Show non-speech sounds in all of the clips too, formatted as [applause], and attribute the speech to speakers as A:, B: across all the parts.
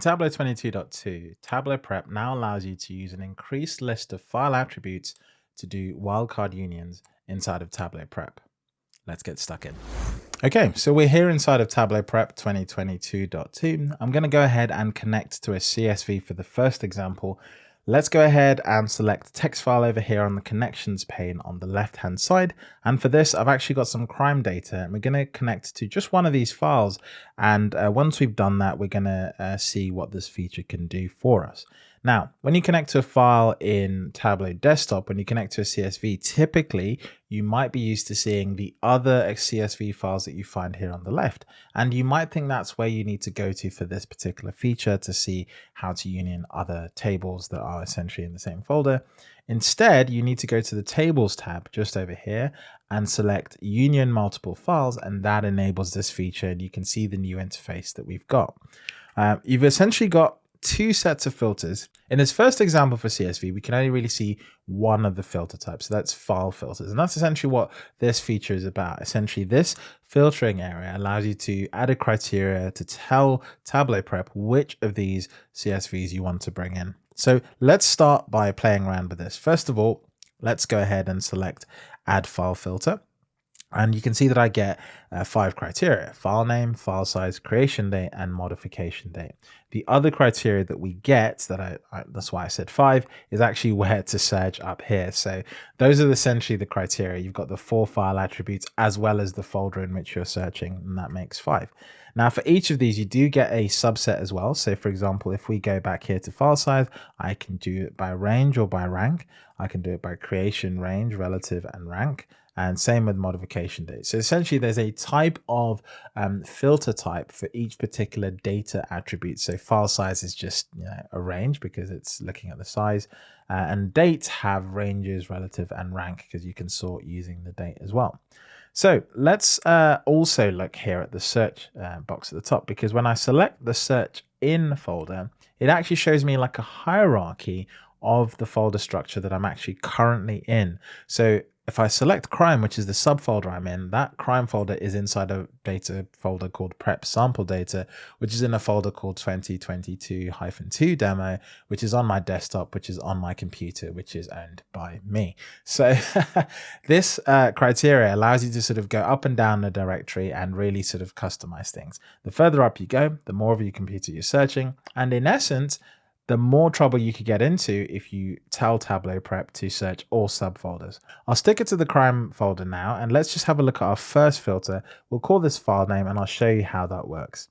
A: Tableau 22.2, Tableau Prep now allows you to use an increased list of file attributes to do wildcard unions inside of Tableau Prep. Let's get stuck in. Okay, so we're here inside of Tableau Prep 2022.2. I'm going to go ahead and connect to a CSV for the first example Let's go ahead and select text file over here on the connections pane on the left hand side. And for this, I've actually got some crime data and we're going to connect to just one of these files. And uh, once we've done that, we're going to uh, see what this feature can do for us. Now, when you connect to a file in Tableau Desktop, when you connect to a CSV, typically you might be used to seeing the other CSV files that you find here on the left. And you might think that's where you need to go to for this particular feature to see how to union other tables that are essentially in the same folder. Instead, you need to go to the Tables tab just over here and select Union Multiple Files, and that enables this feature. And you can see the new interface that we've got. Um, you've essentially got two sets of filters. In this first example for CSV, we can only really see one of the filter types. So that's file filters. And that's essentially what this feature is about. Essentially, this filtering area allows you to add a criteria to tell Tableau Prep which of these CSVs you want to bring in. So let's start by playing around with this. First of all, let's go ahead and select add file filter. And you can see that I get uh, five criteria, file name, file size, creation date, and modification date. The other criteria that we get, that I, I, that's why I said five, is actually [laughs] where to search up here. So those are essentially the criteria. You've got the four file attributes as well as the folder in which you're searching, and that makes five. Now for each of these, you do get a subset as well. So for example, if we go back here to file size, I can do it by range or by rank. I can do it by creation, range, relative, and rank and same with modification date. So essentially there's a type of um, filter type for each particular data attribute. So file size is just you know, a range because it's looking at the size uh, and dates have ranges, relative and rank because you can sort using the date as well. So let's uh, also look here at the search uh, box at the top because when I select the search in folder, it actually shows me like a hierarchy of the folder structure that I'm actually currently in. So if I select crime, which is the subfolder I'm in, that crime folder is inside a data folder called prep sample data, which is in a folder called 2022-2 demo, which is on my desktop, which is on my computer, which is owned by me. So [laughs] this uh, criteria allows you to sort of go up and down the directory and really sort of customize things. The further up you go, the more of your computer you're searching. And in essence, the more trouble you could get into if you tell Tableau Prep to search all subfolders. I'll stick it to the crime folder now, and let's just have a look at our first filter. We'll call this file name, and I'll show you how that works.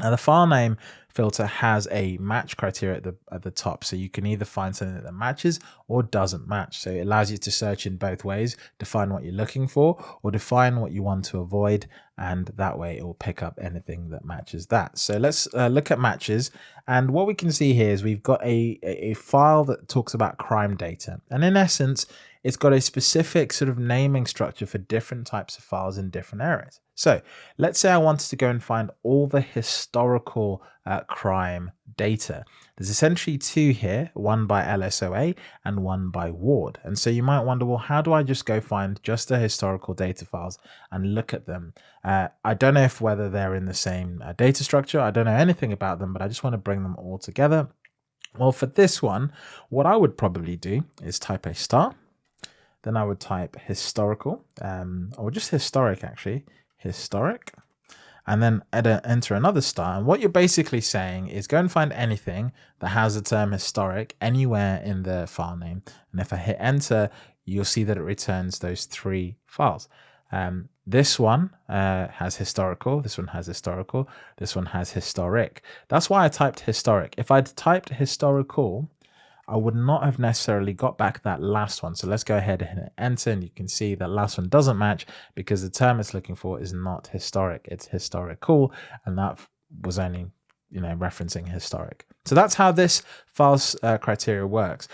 A: Now the file name filter has a match criteria at the at the top. So you can either find something that matches or doesn't match. So it allows you to search in both ways, define what you're looking for or define what you want to avoid. And that way it will pick up anything that matches that. So let's uh, look at matches. And what we can see here is we've got a, a file that talks about crime data. And in essence, it's got a specific sort of naming structure for different types of files in different areas. So let's say I wanted to go and find all the historical uh, crime data. There's essentially two here, one by LSOA and one by Ward. And so you might wonder, well, how do I just go find just the historical data files and look at them? Uh, I don't know if whether they're in the same uh, data structure. I don't know anything about them, but I just want to bring them all together. Well, for this one, what I would probably do is type a star then I would type historical, um, or just historic actually, historic, and then enter another star. And what you're basically saying is go and find anything that has the term historic anywhere in the file name. And if I hit enter, you'll see that it returns those three files. Um, this one uh, has historical, this one has historical, this one has historic. That's why I typed historic. If I'd typed historical, I would not have necessarily got back that last one. So let's go ahead and enter and you can see that last one doesn't match because the term it's looking for is not historic, it's historical and that was only you know referencing historic. So that's how this false uh, criteria works.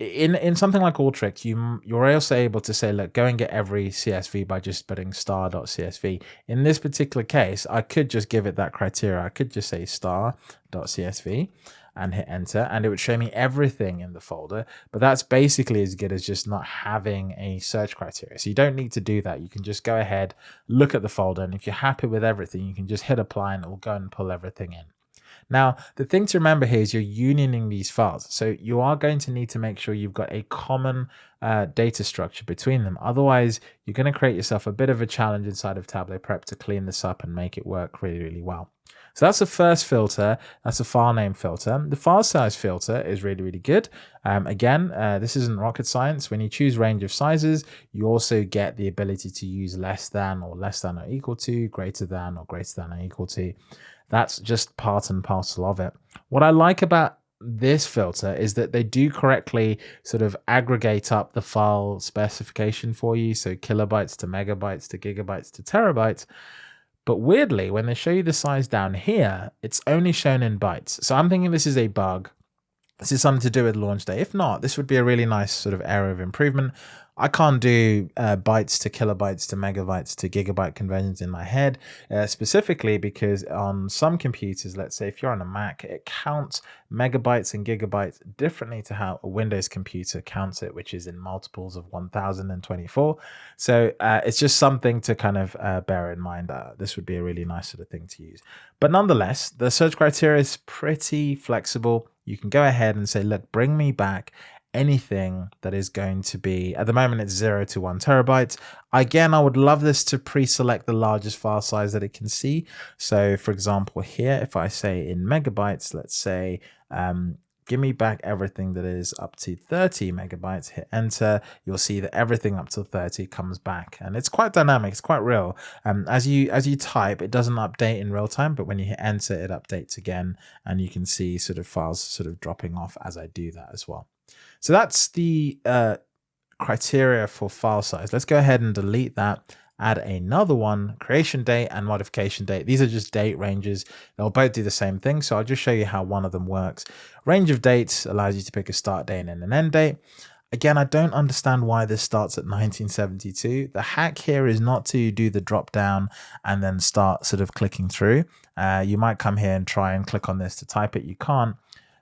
A: In in something like Alteryx, you you're also able to say, look, go and get every CSV by just putting star.csv. In this particular case, I could just give it that criteria. I could just say star.csv and hit enter and it would show me everything in the folder but that's basically as good as just not having a search criteria so you don't need to do that you can just go ahead look at the folder and if you're happy with everything you can just hit apply and it will go and pull everything in Now, the thing to remember here is you're unioning these files. So you are going to need to make sure you've got a common uh, data structure between them. Otherwise, you're going to create yourself a bit of a challenge inside of Tableau Prep to clean this up and make it work really, really well. So that's the first filter. That's a file name filter. The file size filter is really, really good. Um, again, uh, this isn't rocket science. When you choose range of sizes, you also get the ability to use less than or less than or equal to, greater than or greater than or equal to. That's just part and parcel of it. What I like about this filter is that they do correctly sort of aggregate up the file specification for you. So kilobytes to megabytes to gigabytes to terabytes. But weirdly, when they show you the size down here, it's only shown in bytes. So I'm thinking this is a bug. This is something to do with launch day. If not, this would be a really nice sort of area of improvement. I can't do uh, bytes to kilobytes to megabytes to gigabyte conversions in my head, uh, specifically because on some computers, let's say if you're on a Mac, it counts megabytes and gigabytes differently to how a Windows computer counts it, which is in multiples of 1024. So uh, it's just something to kind of uh, bear in mind. This would be a really nice sort of thing to use. But nonetheless, the search criteria is pretty flexible. You can go ahead and say, look, bring me back anything that is going to be at the moment it's zero to one terabytes. Again i would love this to pre-select the largest file size that it can see. So for example here if i say in megabytes let's say um, give me back everything that is up to 30 megabytes hit enter you'll see that everything up to 30 comes back. And it's quite dynamic it's quite real. Um, as you as you type it doesn't update in real time but when you hit enter it updates again and you can see sort of files sort of dropping off as i do that as well so that's the uh, criteria for file size. Let's go ahead and delete that. Add another one, creation date and modification date. These are just date ranges. They'll both do the same thing. So I'll just show you how one of them works. Range of dates allows you to pick a start date and an end date. Again, I don't understand why this starts at 1972. The hack here is not to do the drop down and then start sort of clicking through. Uh, you might come here and try and click on this to type it. You can't.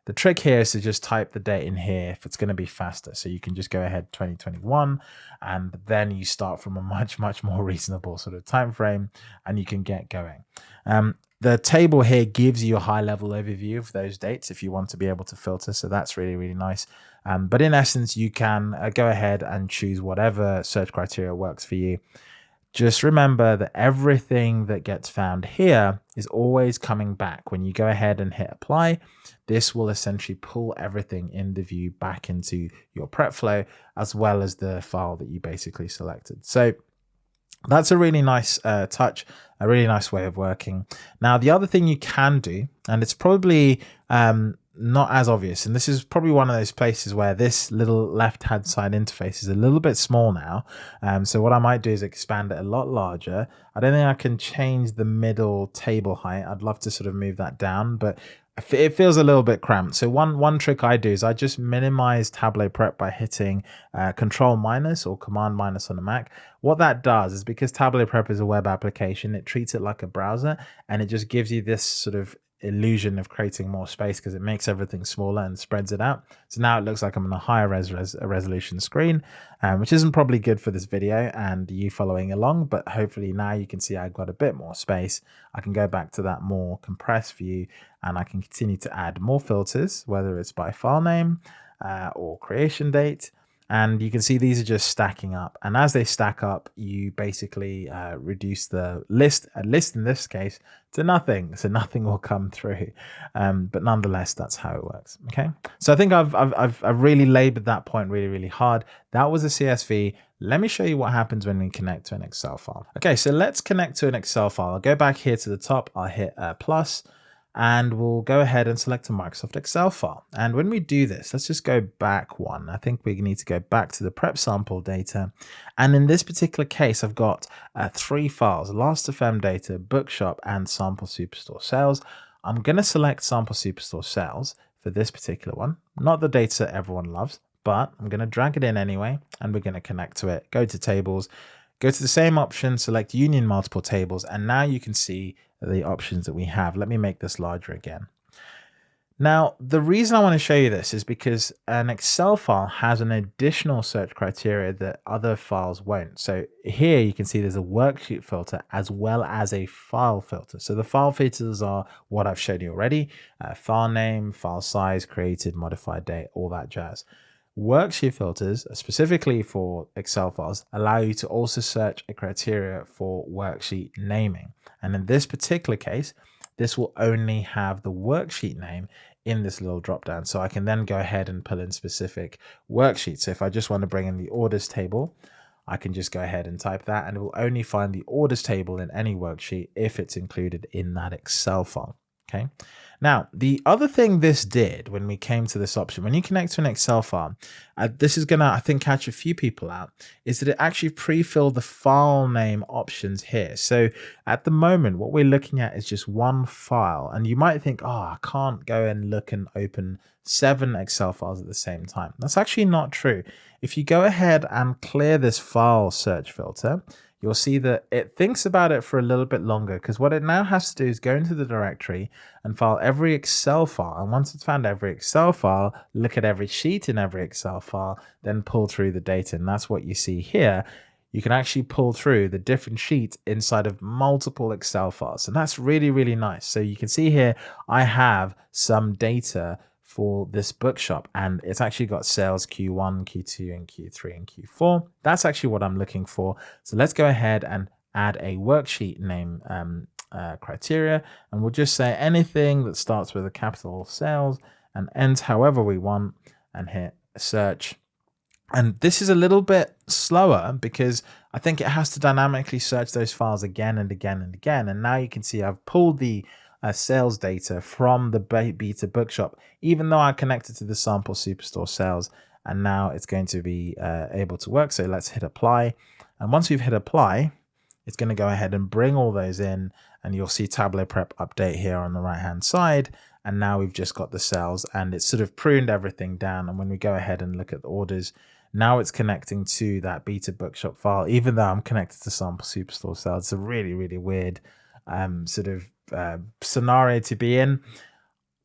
A: The trick here is to just type the date in here if it's going to be faster. So you can just go ahead 2021 and then you start from a [laughs] much, much more reasonable sort of time frame and you can get going. Um, the table here gives you a high level overview of those dates if you want to be able to filter. So that's really, really nice. Um, but in essence, you can uh, go ahead and choose whatever search criteria works for you. Just remember that everything that gets found here is always coming back. When you go ahead and hit apply, this will essentially pull everything in the view back into your prep flow, as well as the file that you basically selected. So that's a really nice uh, touch, a really nice way of working. Now, the other thing you can do, and it's probably um, not as obvious. And this is probably one of those places where this little left hand side interface is a little bit small now. Um, so what I might do is expand it a lot larger. I don't think I can change the middle table height. I'd love to sort of move that down, but it feels a little bit cramped. So one one trick I do is I just minimize Tableau Prep by hitting uh, Control minus or Command minus on a Mac. What that does is because Tableau Prep is a web application, it treats it like a browser and it just gives you this sort of illusion of creating more space because it makes everything smaller and spreads it out. So now it looks like I'm on a higher res, res resolution screen, um, which isn't probably good for this video and you following along, but hopefully now you can see I've got a bit more space. I can go back to that more compressed view and I can continue to add more filters, whether it's by file name uh, or creation date and you can see these are just stacking up. And as they stack up you basically uh, reduce the list a list in this case to nothing. So nothing will come through. Um, but nonetheless that's how it works. Okay? So i think I've, I've i've i've really labored that point really really hard. That was a csv let me show you what happens when we connect to an excel file. Okay so let's connect to an excel file. I'll go back here to the top. I'll hit uh, plus and we'll go ahead and select a Microsoft Excel file. And when we do this, let's just go back one. I think we need to go back to the prep sample data. And in this particular case, I've got uh, three files, Last.fm data, Bookshop, and Sample Superstore sales. I'm going to select Sample Superstore sales for this particular one, not the data everyone loves, but I'm going to drag it in anyway, and we're going to connect to it, go to tables, go to the same option, select union multiple tables, and now you can see the options that we have. Let me make this larger again. Now, the reason I want to show you this is because an Excel file has an additional search criteria that other files won't. So here you can see there's a worksheet filter as well as a file filter. So the file filters are what I've showed you already, uh, file name, file size, created, modified date, all that jazz. Worksheet filters, specifically for Excel files, allow you to also search a criteria for worksheet naming. And in this particular case, this will only have the worksheet name in this little drop down. So I can then go ahead and pull in specific worksheets. So if I just want to bring in the orders table, I can just go ahead and type that and it will only find the orders table in any worksheet if it's included in that Excel file. Okay. Now, the other thing this did when we came to this option, when you connect to an Excel file, uh, this is going to, I think, catch a few people out, is that it actually pre-filled the file name options here. So at the moment, what we're looking at is just one file. And you might think, oh, I can't go and look and open seven Excel files at the same time. That's actually not true. If you go ahead and clear this file search filter, you'll see that it thinks about it for a little bit longer because what it now has to do is go into the directory and file every Excel file. And once it's found every Excel file, look at every sheet in every Excel file, then pull through the data. And that's what you see here. You can actually pull through the different sheets inside of multiple Excel files. And that's really, really nice. So you can see here, I have some data for this bookshop and it's actually got sales Q1, Q2 and Q3 and Q4. That's actually what I'm looking for. So let's go ahead and add a worksheet name um, uh, criteria and we'll just say anything that starts with a capital sales and ends however we want and hit search. And this is a little bit slower because I think it has to dynamically search those files again and again and again. And now you can see I've pulled the uh, sales data from the beta bookshop, even though I connected to the sample superstore sales and now it's going to be uh, able to work. So let's hit apply. And once we've hit apply, it's going to go ahead and bring all those in and you'll see Tableau Prep update here on the right hand side. And now we've just got the sales and it's sort of pruned everything down. And when we go ahead and look at the orders, now it's connecting to that beta bookshop file, even though I'm connected to sample superstore sales. It's a really, really weird um, sort of uh, scenario to be in.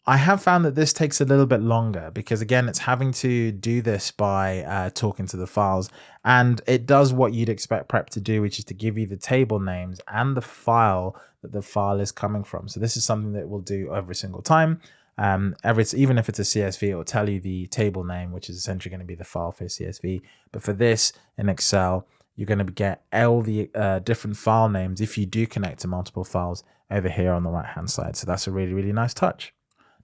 A: I have found that this takes a little bit longer because again, it's having to do this by uh, talking to the files and it does what you'd expect prep to do, which is to give you the table names and the file that the file is coming from. So this is something that we'll do every single time. Um, every, even if it's a CSV, it will tell you the table name, which is essentially going to be the file for CSV. But for this in Excel, you're going to get all the uh, different file names if you do connect to multiple files over here on the right hand side. So that's a really, really nice touch.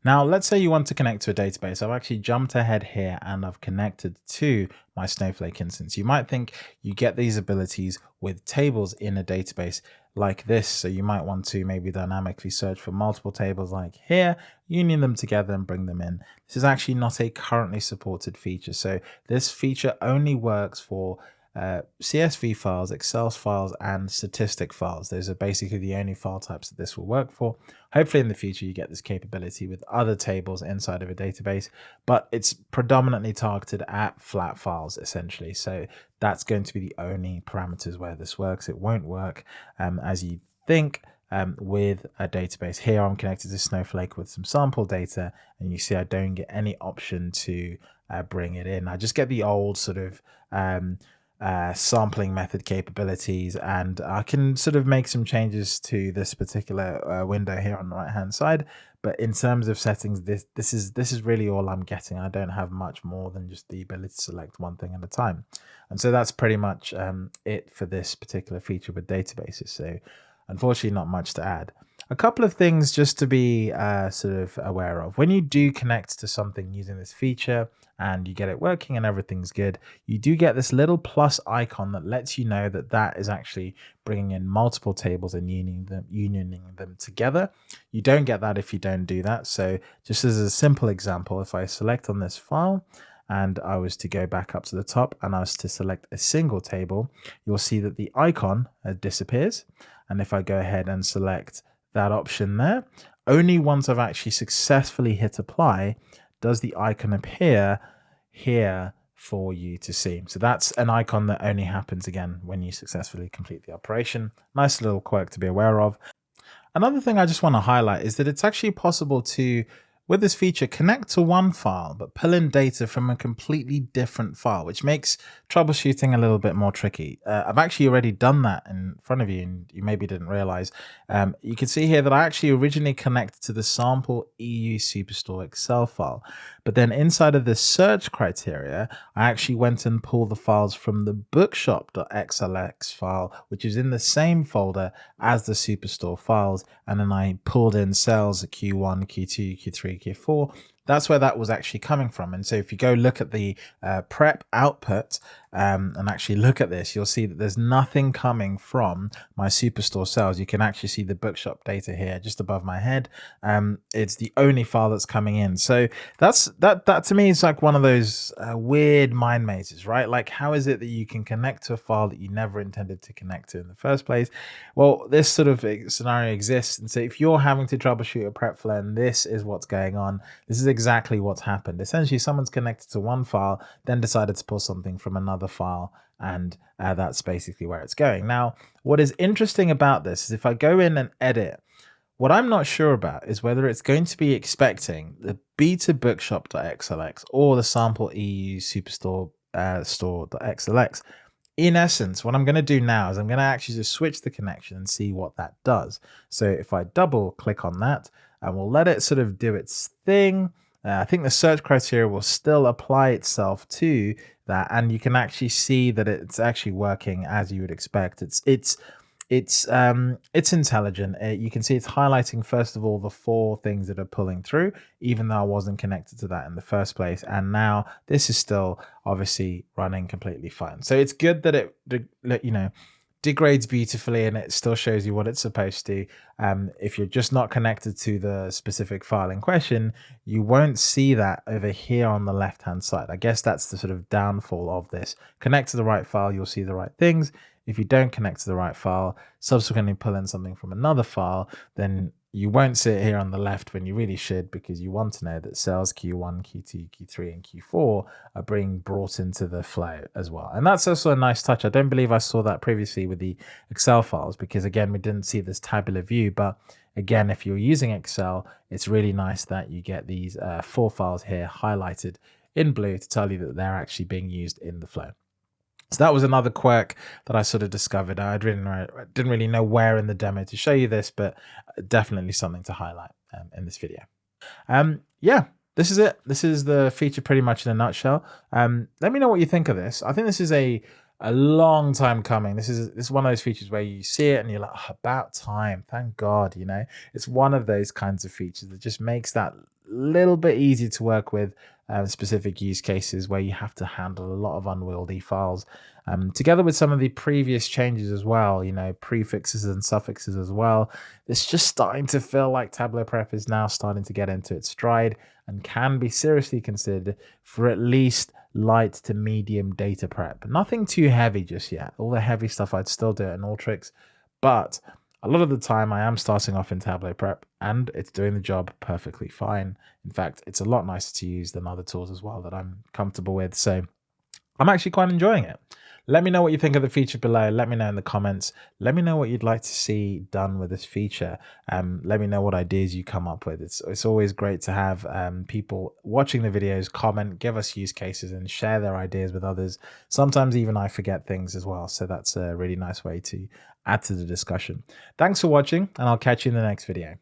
A: Now, let's say you want to connect to a database. I've actually jumped ahead here and I've connected to my Snowflake instance. You might think you get these abilities with tables in a database like this. So you might want to maybe dynamically search for multiple tables like here, union them together and bring them in. This is actually not a currently supported feature. So this feature only works for uh, CSV files, Excel files, and statistic files. Those are basically the only file types that this will work for. Hopefully in the future you get this capability with other tables inside of a database, but it's predominantly targeted at flat files essentially. So that's going to be the only parameters where this works. It won't work um, as you think um, with a database. Here I'm connected to Snowflake with some sample data and you see I don't get any option to uh, bring it in. I just get the old sort of um, uh, sampling method capabilities and I can sort of make some changes to this particular uh, window here on the right hand side. But in terms of settings this this is this is really all I'm getting. I don't have much more than just the ability to select one thing at a time. And so that's pretty much um, it for this particular feature with databases. So unfortunately not much to add. A couple of things just to be uh, sort of aware of. When you do connect to something using this feature and you get it working and everything's good, you do get this little plus icon that lets you know that that is actually bringing in multiple tables and unioning them, unioning them together. You don't get that if you don't do that. So just as a simple example, if I select on this file, and I was to go back up to the top and I was to select a single table, you'll see that the icon uh, disappears. And if I go ahead and select that option there. Only once I've actually successfully hit apply does the icon appear here for you to see. So that's an icon that only happens again when you successfully complete the operation. Nice little quirk to be aware of. Another thing I just want to highlight is that it's actually possible to with this feature, connect to one file, but pull in data from a completely different file, which makes troubleshooting a little bit more tricky. Uh, I've actually already done that in front of you, and you maybe didn't realize. Um, you can see here that I actually originally connected to the sample EU Superstore Excel file, but then inside of the search criteria, I actually went and pulled the files from the bookshop.xlx file, which is in the same folder as the Superstore files, and then I pulled in cells Q1, Q2, Q3, Q4. That's where that was actually coming from. And so if you go look at the uh, prep output um, and actually look at this, you'll see that there's nothing coming from my Superstore sales. You can actually see the bookshop data here just above my head. Um, it's the only file that's coming in. So that's that that to me is like one of those uh, weird mind mazes, right? Like how is it that you can connect to a file that you never intended to connect to in the first place? Well, this sort of scenario exists. And so if you're having to troubleshoot a prep flow and this is what's going on, this is exactly what's happened. Essentially, someone's connected to one file, then decided to pull something from another file, and uh, that's basically where it's going. Now, what is interesting about this is if I go in and edit, what I'm not sure about is whether it's going to be expecting the beta or the sample EU superstore uh, store.xlx. In essence, what I'm going to do now is I'm going to actually just switch the connection and see what that does. So if I double click on that and we'll let it sort of do its thing, uh, I think the search criteria will still apply itself to that, and you can actually see that it's actually working as you would expect. It's it's it's um it's intelligent. Uh, you can see it's highlighting first of all the four things that are pulling through, even though I wasn't connected to that in the first place. And now this is still obviously running completely fine. So it's good that it you know degrades beautifully and it still shows you what it's supposed to. Um, if you're just not connected to the specific file in question, you won't see that over here on the left hand side. I guess that's the sort of downfall of this. Connect to the right file, you'll see the right things. If you don't connect to the right file, subsequently pull in something from another file, then you won't see it here on the left when you really should because you want to know that cells Q1, Q2, Q3, and Q4 are being brought into the flow as well. And that's also a nice touch. I don't believe I saw that previously with the Excel files because again, we didn't see this tabular view, but again, if you're using Excel, it's really nice that you get these uh, four files here highlighted in blue to tell you that they're actually being used in the flow. So that was another quirk that I sort of discovered. I didn't, really know where in the demo to show you this, but definitely something to highlight um, in this video. Um, yeah, this is it. This is the feature pretty much in a nutshell. Um, let me know what you think of this. I think this is a a long time coming. This is this is one of those features where you see it and you're like, oh, about time. Thank God, you know. It's one of those kinds of features that just makes that little bit easier to work with uh, specific use cases where you have to handle a lot of unwieldy files. Um, together with some of the previous changes as well, you know, prefixes and suffixes as well. It's just starting to feel like Tableau Prep is now starting to get into its stride and can be seriously considered for at least light to medium data prep. Nothing too heavy just yet. All the heavy stuff I'd still do in Alteryx, but a lot of the time I am starting off in Tableau Prep and it's doing the job perfectly fine. In fact, it's a lot nicer to use than other tools as well that I'm comfortable with. So I'm actually quite enjoying it. Let me know what you think of the feature below. Let me know in the comments. Let me know what you'd like to see done with this feature. Um, let me know what ideas you come up with. It's, it's always great to have um, people watching the videos comment, give us use cases and share their ideas with others. Sometimes even I forget things as well. So that's a really nice way to add to the discussion. Thanks for watching and I'll catch you in the next video.